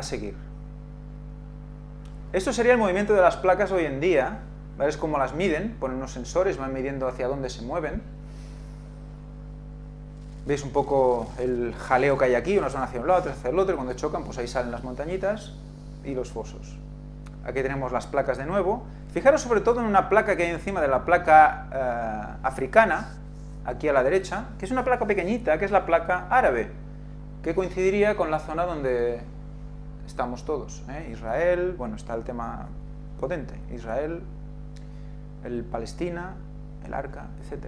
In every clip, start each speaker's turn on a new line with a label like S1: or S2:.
S1: a seguir. Esto sería el movimiento de las placas hoy en día, ¿vale? es como las miden, ponen unos sensores, van midiendo hacia dónde se mueven. Veis un poco el jaleo que hay aquí, unas van hacia un lado, otras hacia el otro, y cuando chocan, pues ahí salen las montañitas y los fosos. Aquí tenemos las placas de nuevo. Fijaros sobre todo en una placa que hay encima de la placa eh, africana, aquí a la derecha, que es una placa pequeñita, que es la placa árabe, que coincidiría con la zona donde estamos todos. ¿eh? Israel, bueno, está el tema potente, Israel, el Palestina, el Arca, etc.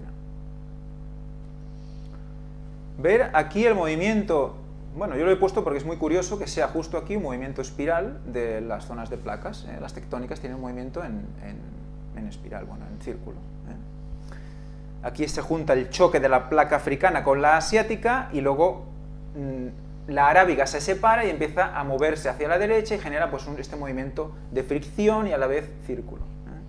S1: Ver aquí el movimiento, bueno, yo lo he puesto porque es muy curioso que sea justo aquí un movimiento espiral de las zonas de placas. ¿eh? Las tectónicas tienen un movimiento en, en espiral, bueno, en círculo. ¿eh? Aquí se junta el choque de la placa africana con la asiática y luego mm, la arábiga se separa y empieza a moverse hacia la derecha y genera pues, un, este movimiento de fricción y a la vez círculo. ¿eh?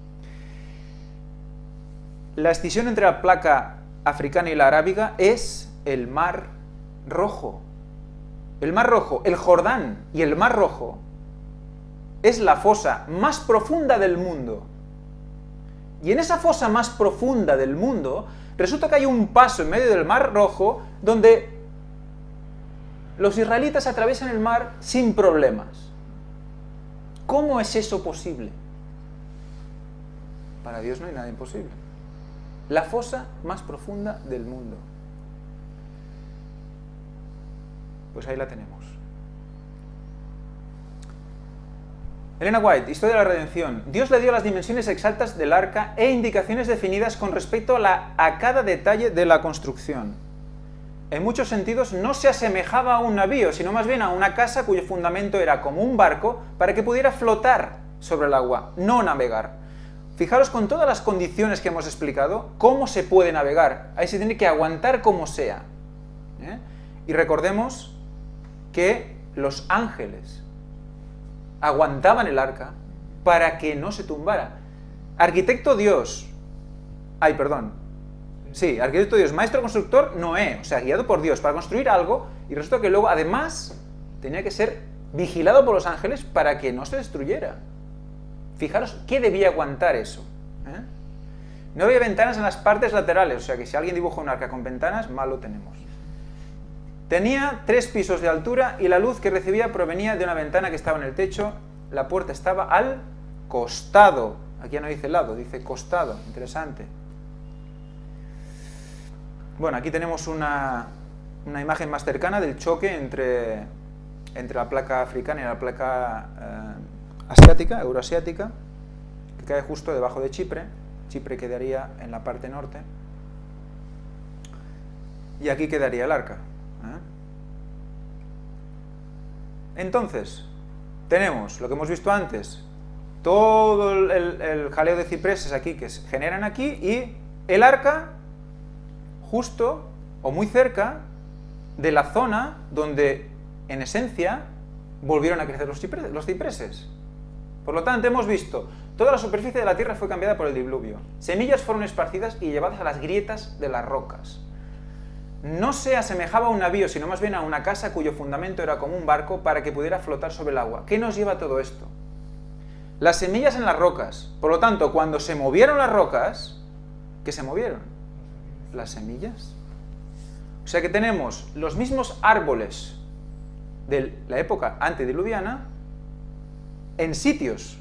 S1: La escisión entre la placa africana y la arábiga es el Mar Rojo. El Mar Rojo, el Jordán y el Mar Rojo es la fosa más profunda del mundo. Y en esa fosa más profunda del mundo, resulta que hay un paso en medio del Mar Rojo donde los israelitas atraviesan el mar sin problemas. ¿Cómo es eso posible? Para Dios no hay nada imposible. La fosa más profunda del mundo. Pues ahí la tenemos. Elena White, Historia de la Redención. Dios le dio las dimensiones exactas del arca e indicaciones definidas con respecto a, la, a cada detalle de la construcción. En muchos sentidos no se asemejaba a un navío, sino más bien a una casa cuyo fundamento era como un barco para que pudiera flotar sobre el agua, no navegar. Fijaros con todas las condiciones que hemos explicado, cómo se puede navegar. Ahí se tiene que aguantar como sea. ¿eh? Y recordemos que los ángeles aguantaban el arca para que no se tumbara. Arquitecto Dios, ay, perdón, sí, arquitecto Dios, maestro constructor Noé, o sea, guiado por Dios para construir algo, y resulta que luego, además, tenía que ser vigilado por los ángeles para que no se destruyera. Fijaros, ¿qué debía aguantar eso? ¿Eh? No había ventanas en las partes laterales, o sea que si alguien dibuja un arca con ventanas, mal lo tenemos. Tenía tres pisos de altura y la luz que recibía provenía de una ventana que estaba en el techo. La puerta estaba al costado. Aquí ya no dice lado, dice costado. Interesante. Bueno, aquí tenemos una, una imagen más cercana del choque entre, entre la placa africana y la placa eh, asiática, euroasiática, que cae justo debajo de Chipre. Chipre quedaría en la parte norte. Y aquí quedaría el arca. ¿eh? Entonces, tenemos lo que hemos visto antes, todo el, el, jaleo de cipreses aquí que se generan aquí y el arca justo o muy cerca de la zona donde en esencia volvieron a crecer los cipreses. Por lo tanto, hemos visto, toda la superficie de la tierra fue cambiada por el diluvio. Semillas fueron esparcidas y llevadas a las grietas de las rocas no se asemejaba a un navío, sino más bien a una casa cuyo fundamento era como un barco para que pudiera flotar sobre el agua. ¿Qué nos lleva todo esto? Las semillas en las rocas. Por lo tanto, cuando se movieron las rocas, ¿qué se movieron? Las semillas. O sea que tenemos los mismos árboles de la época antediluviana en sitios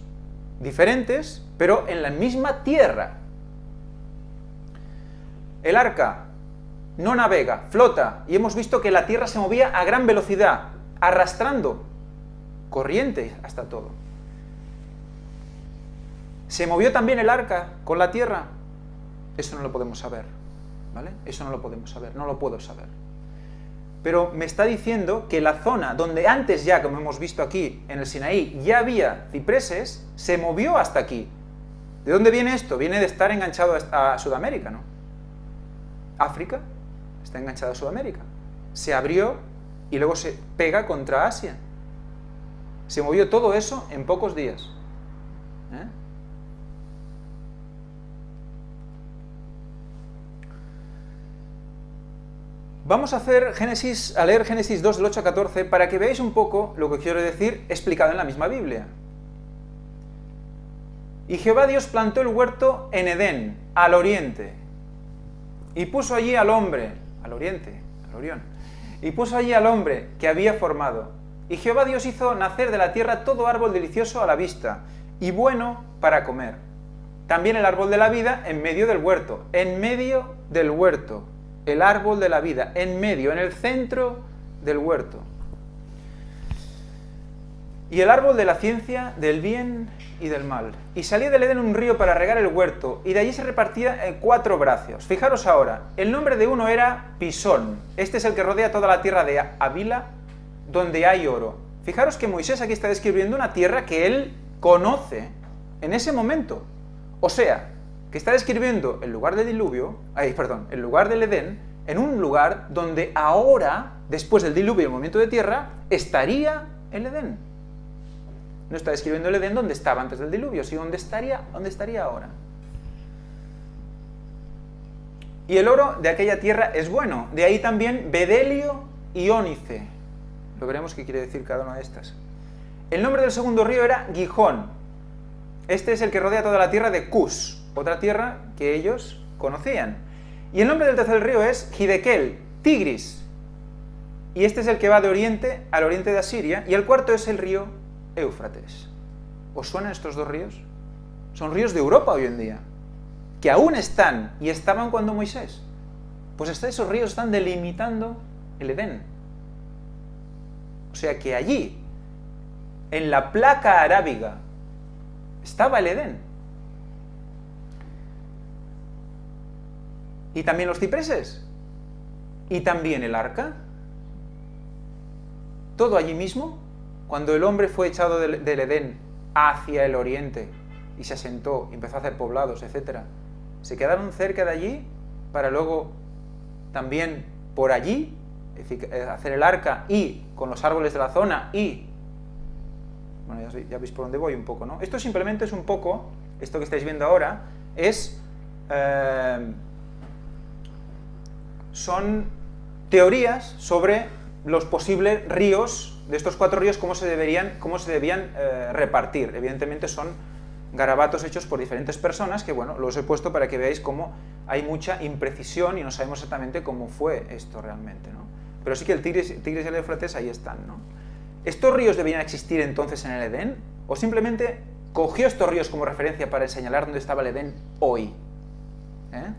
S1: diferentes, pero en la misma tierra. El arca no navega, flota, y hemos visto que la Tierra se movía a gran velocidad, arrastrando corriente hasta todo. ¿Se movió también el arca con la Tierra? Eso no lo podemos saber, ¿vale? Eso no lo podemos saber, no lo puedo saber. Pero me está diciendo que la zona donde antes ya, como hemos visto aquí, en el Sinaí, ya había cipreses, se movió hasta aquí. ¿De dónde viene esto? Viene de estar enganchado a Sudamérica, ¿no? África, está enganchado a Sudamérica. Se abrió y luego se pega contra Asia. Se movió todo eso en pocos días. Vamos a, hacer Génesis, a leer Génesis 2 del 8 a 14 para que veáis un poco lo que quiero decir explicado en la misma Biblia. Y Jehová Dios plantó el huerto en Edén, al oriente, y puso allí al hombre, al oriente, al Orión, y puso allí al hombre que había formado. Y Jehová Dios hizo nacer de la tierra todo árbol delicioso a la vista, y bueno para comer. También el árbol de la vida en medio del huerto, en medio del huerto, el árbol de la vida, en medio, en el centro del huerto. Y el árbol de la ciencia, del bien y del mal. Y salía del Edén un río para regar el huerto, y de allí se repartía en cuatro brazos. Fijaros ahora, el nombre de uno era Pisón. Este es el que rodea toda la tierra de Avila, donde hay oro. Fijaros que Moisés aquí está describiendo una tierra que él conoce en ese momento. O sea, que está describiendo el lugar del diluvio, ay, perdón, el lugar del Edén, en un lugar donde ahora, después del diluvio y el movimiento de tierra, estaría el Edén. No está describiendo el Edén donde estaba antes del diluvio, sino donde estaría, donde estaría ahora. Y el oro de aquella tierra es bueno. De ahí también bedelio y ónice. Lo veremos qué quiere decir cada una de estas. El nombre del segundo río era Gijón. Este es el que rodea toda la tierra de Cus otra tierra que ellos conocían. Y el nombre del tercer río es Hidekel, Tigris. Y este es el que va de oriente al oriente de Asiria, y el cuarto es el río Éufrates. ¿Os suenan estos dos ríos? Son ríos de Europa hoy en día, que aún están y estaban cuando Moisés. Pues hasta esos ríos están delimitando el Edén. O sea que allí, en la placa arábiga, estaba el Edén. Y también los cipreses, y también el arca. Todo allí mismo, cuando el hombre fue echado del, Edén hacia el oriente y se asentó, y empezó a hacer poblados, etc., se quedaron cerca de allí para luego también por allí eh, hacer el arca y con los árboles de la zona y... Bueno, ya, veis por dónde voy un poco, ¿no? Esto simplemente es un poco, esto que estáis viendo ahora, es... Eh, son teorías sobre los posibles ríos, de estos cuatro ríos, cómo se, deberían, cómo se debían eh, repartir. Evidentemente son garabatos hechos por diferentes personas, que bueno, los he puesto para que veáis cómo hay mucha imprecisión y no sabemos exactamente cómo fue esto realmente, ¿no? Pero sí que el Tigris, y el Eufrates ahí están, ¿no? ¿Estos ríos debían existir entonces en el Edén? ¿O simplemente cogió estos ríos como referencia para señalar dónde estaba el Edén hoy? ¿Eh?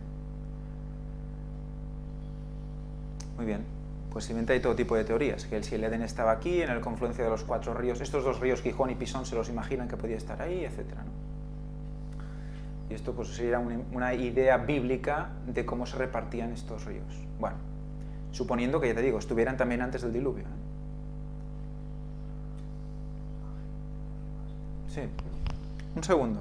S1: Muy bien. Pues simplemente hay todo tipo de teorías, que el si el Edén estaba aquí, en el confluencia de los cuatro ríos, estos dos ríos, Gijón y Pisón, se los imaginan que podía estar ahí, etc. Y esto pues sería una, idea bíblica de cómo se repartían estos ríos. Bueno, suponiendo que, ya te digo, estuvieran también antes del diluvio. ¿eh? Sí, un segundo.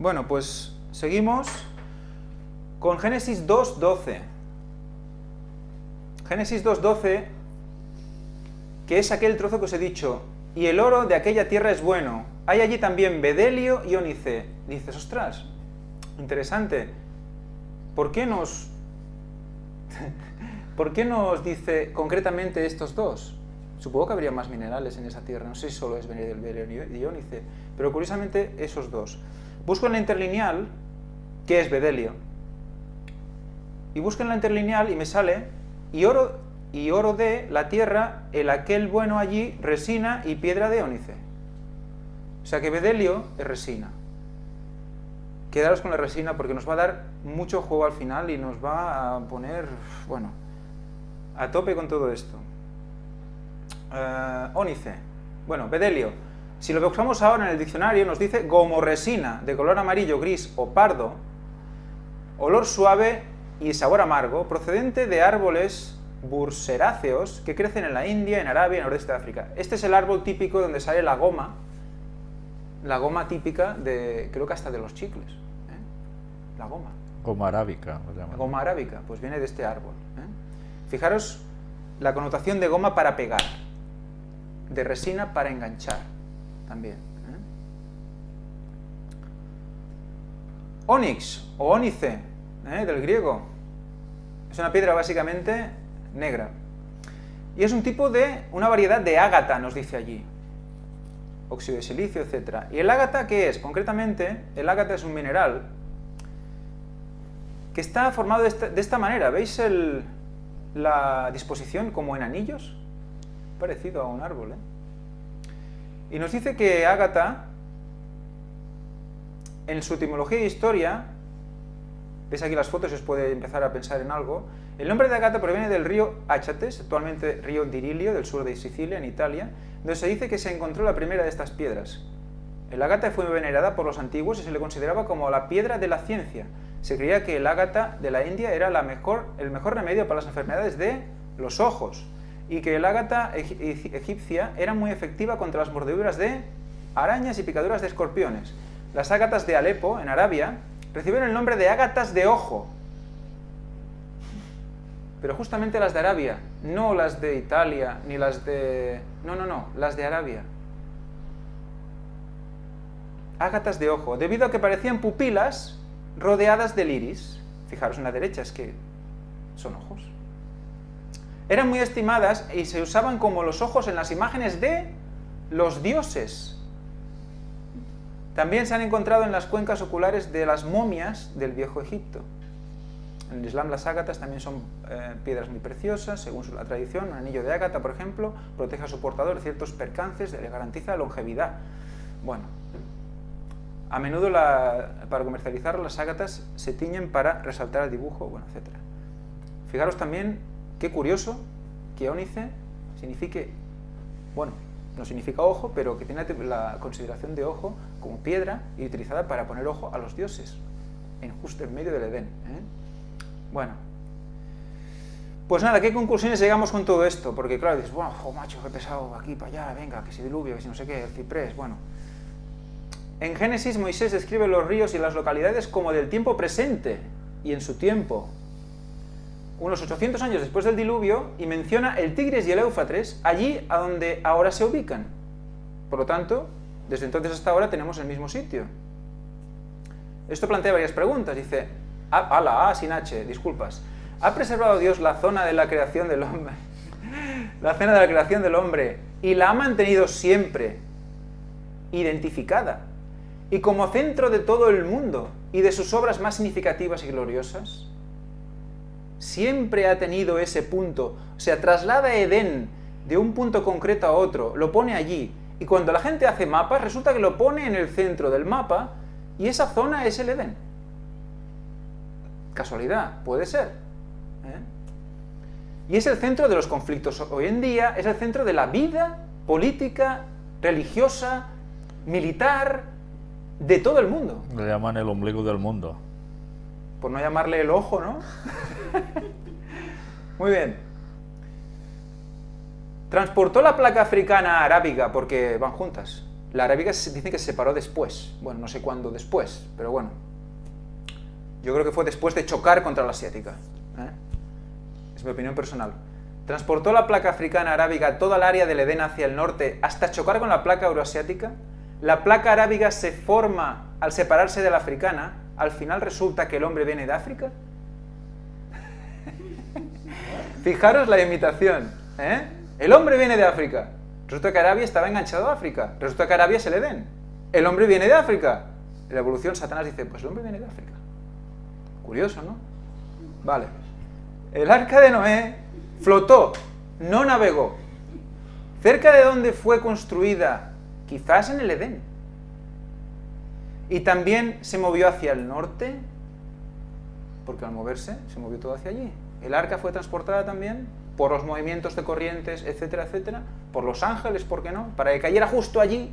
S1: Bueno, pues seguimos con Génesis 2.12. Génesis 2.12, que es aquel trozo que os he dicho, y el oro de aquella tierra es bueno. Hay allí también bedelio y ónice. Dices, ostras, interesante. ¿Por qué nos... ¿Por qué nos dice concretamente estos dos? Supongo que habría más minerales en esa tierra, no sé si solo es bedelio y ónice, pero curiosamente esos dos. Busco en la interlineal, ¿qué es bedelio? Y busco en la interlineal y me sale y oro, y oro de la tierra, el aquel bueno allí, resina y piedra de ónice. O sea que bedelio es resina. Quedaros con la resina porque nos va a dar mucho juego al final y nos va a poner, bueno, a tope con todo esto. Uh, ónice. Bueno, bedelio. Si lo buscamos ahora en el diccionario nos dice resina de color amarillo, gris o pardo, olor suave y sabor amargo procedente de árboles burseráceos que crecen en la India, en Arabia y en Nordeste de África. Este es el árbol típico donde sale la goma, la goma típica de, creo que hasta de los chicles, ¿eh? la goma.
S2: Goma arábica.
S1: Goma arábica, pues viene de este árbol. ¿eh? Fijaros la connotación de goma para pegar, de resina para enganchar, también. ¿eh? Onix o ónice ¿eh? del griego. Es una piedra básicamente negra. Y es un tipo de, una variedad de ágata, nos dice allí. Óxido de silicio, etc. ¿Y el ágata qué es? Concretamente, el ágata es un mineral que está formado de esta, manera. ¿Veis la disposición como en anillos? Parecido a un árbol. ¿eh? Y nos dice que ágata, en su etimología e historia, veis aquí las fotos y os puede empezar a pensar en algo, el nombre de Agata proviene del río Achates, actualmente río Dirilio, del sur de Sicilia, en Italia, donde se dice que se encontró la primera de estas piedras. El ágata fue venerada por los antiguos y se le consideraba como la piedra de la ciencia. Se creía que el ágata de la India era la mejor, el mejor remedio para las enfermedades de los ojos y que el ágata egipcia era muy efectiva contra las mordeduras de arañas y picaduras de escorpiones. Las ágatas de Alepo, en Arabia, recibieron el nombre de ágatas de ojo, pero justamente las de Arabia, no las de Italia, ni las de... No, no, no, las de Arabia. Ágatas de ojo, debido a que parecían pupilas rodeadas del iris. Fijaros en la derecha, es que son ojos. Eran muy estimadas y se usaban como los ojos en las imágenes de los dioses. También se han encontrado en las cuencas oculares de las momias del viejo Egipto. En el Islam las ágatas también son eh, piedras muy preciosas, según la tradición. Un anillo de ágata, por ejemplo, protege a su portador ciertos percances, le garantiza longevidad. Bueno, a menudo para comercializar las ágatas se tiñen para resaltar el dibujo, bueno, etc. Fijaros también, qué curioso, que ónice signifique, bueno, no significa ojo, pero que tiene la consideración de ojo como piedra y utilizada para poner ojo a los dioses, en justo en medio del Edén. ¿eh? Bueno, pues nada, ¿qué conclusiones llegamos con todo esto? Porque claro, dices, bueno, macho, qué pesado, aquí para allá, venga, que si diluvio, que si no sé qué, el ciprés, bueno. En Génesis Moisés describe los ríos y las localidades como del tiempo presente y en su tiempo. Unos 800 años después del diluvio y menciona el Tigres y el Éufrates allí a donde ahora se ubican. Por lo tanto, desde entonces hasta ahora tenemos el mismo sitio. Esto plantea varias preguntas. Dice, a, la A sin H, disculpas. ¿Ha preservado Dios la zona de la creación del hombre? la zona de la creación del hombre y la ha mantenido siempre identificada y como centro de todo el mundo y de sus obras más significativas y gloriosas? Siempre ha tenido ese punto, o sea, traslada Edén de un punto concreto a otro, lo pone allí, y cuando la gente hace mapas, resulta que lo pone en el centro del mapa, y esa zona es el Edén. Casualidad, puede ser. ¿eh? Y es el centro de los conflictos hoy en día, es el centro de la vida política, religiosa, militar, de todo el mundo.
S2: Le llaman el ombligo del mundo.
S1: Por no llamarle el ojo, ¿no? Muy bien. Transportó la placa africana arábiga, porque van juntas. La arábiga se dice que se separó después. Bueno, no sé cuándo después, pero bueno, yo creo que fue después de chocar contra la asiática. ¿eh? Es mi opinión personal. Transportó la placa africana arábiga toda el área del Edén hacia el norte hasta chocar con la placa euroasiática. La placa arábiga se forma al separarse de la africana. Al final resulta que el hombre viene de África. Fijaros la imitación. ¿eh? El hombre viene de África. Resulta que Arabia estaba enganchado a África. Resulta que Arabia es el Edén. El hombre viene de África. En la evolución, Satanás dice, pues el hombre viene de África. Curioso, ¿no? Vale. El arca de Noé flotó, no navegó. ¿Cerca de dónde fue construida? Quizás en el Edén. Y también se movió hacia el norte, porque al moverse se movió todo hacia allí. El arca fue transportada también por los movimientos de corrientes, etcétera, etcétera, por los ángeles, ¿por qué no? Para que cayera justo allí